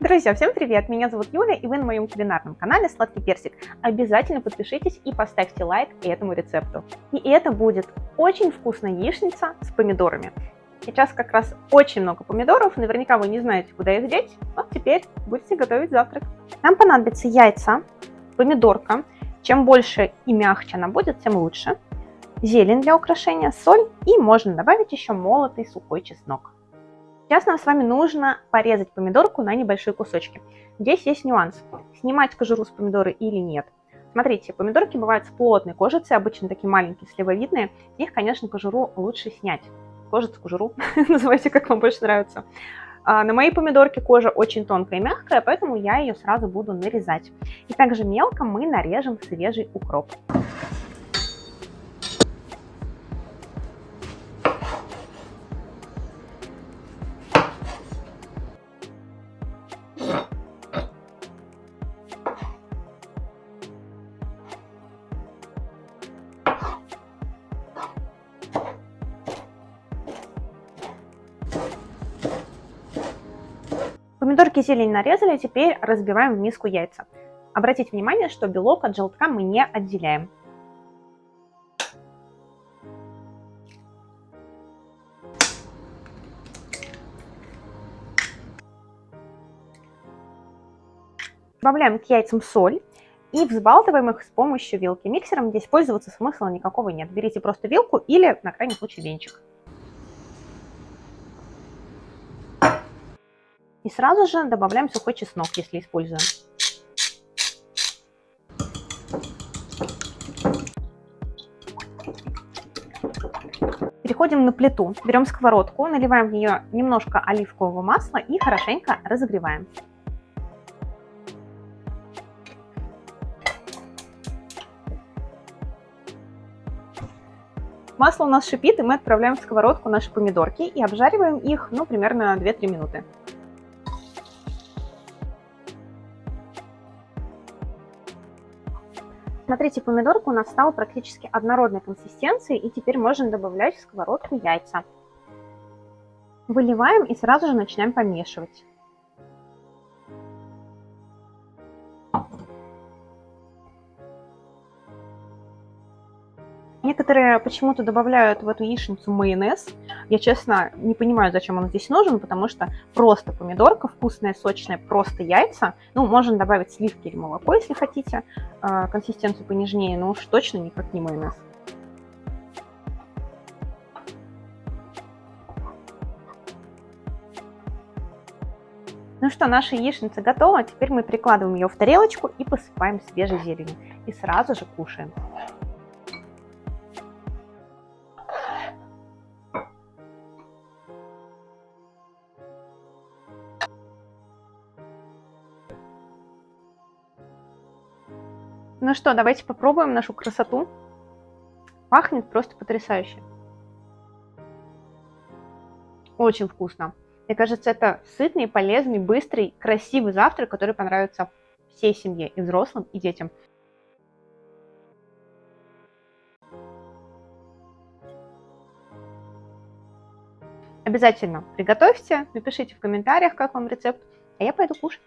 Друзья, всем привет! Меня зовут Юля, и вы на моем кулинарном канале Сладкий Персик. Обязательно подпишитесь и поставьте лайк этому рецепту. И это будет очень вкусная яичница с помидорами. Сейчас как раз очень много помидоров, наверняка вы не знаете, куда их деть, вот теперь будете готовить завтрак. Нам понадобятся яйца, помидорка, чем больше и мягче она будет, тем лучше, зелень для украшения, соль и можно добавить еще молотый сухой чеснок. Сейчас нам с вами нужно порезать помидорку на небольшие кусочки. Здесь есть нюанс, снимать кожуру с помидоры или нет. Смотрите, помидорки бывают с плотной кожицей, обычно такие маленькие, сливовидные. Их, конечно, кожуру лучше снять. Кожицу, кожуру, называйте, как вам больше нравится. А на моей помидорке кожа очень тонкая и мягкая, поэтому я ее сразу буду нарезать. И также мелко мы нарежем свежий укроп. Помидорки и зелень нарезали, теперь разбиваем в миску яйца. Обратите внимание, что белок от желтка мы не отделяем. Добавляем к яйцам соль и взбалтываем их с помощью вилки. Миксером здесь пользоваться смысла никакого нет. Берите просто вилку или, на крайний случай, венчик. И сразу же добавляем сухой чеснок, если используем. Переходим на плиту, берем сковородку, наливаем в нее немножко оливкового масла и хорошенько разогреваем. Масло у нас шипит, и мы отправляем в сковородку наши помидорки и обжариваем их, ну, примерно 2-3 минуты. Смотрите, помидорка у нас стала практически однородной консистенции, и теперь можно добавлять в сковородку яйца. Выливаем и сразу же начинаем помешивать. Некоторые почему-то добавляют в эту яичницу майонез. Я, честно, не понимаю, зачем он здесь нужен, потому что просто помидорка, вкусная, сочная, просто яйца. Ну, можно добавить сливки или молоко, если хотите, а, консистенцию понежнее, но уж точно никак не майонез. Ну что, наша яичница готова. Теперь мы прикладываем ее в тарелочку и посыпаем свежей зеленью. И сразу же кушаем. Ну что, давайте попробуем нашу красоту. Пахнет просто потрясающе. Очень вкусно. Мне кажется, это сытный, полезный, быстрый, красивый завтрак, который понравится всей семье, и взрослым, и детям. Обязательно приготовьте, напишите в комментариях, как вам рецепт, а я пойду кушать.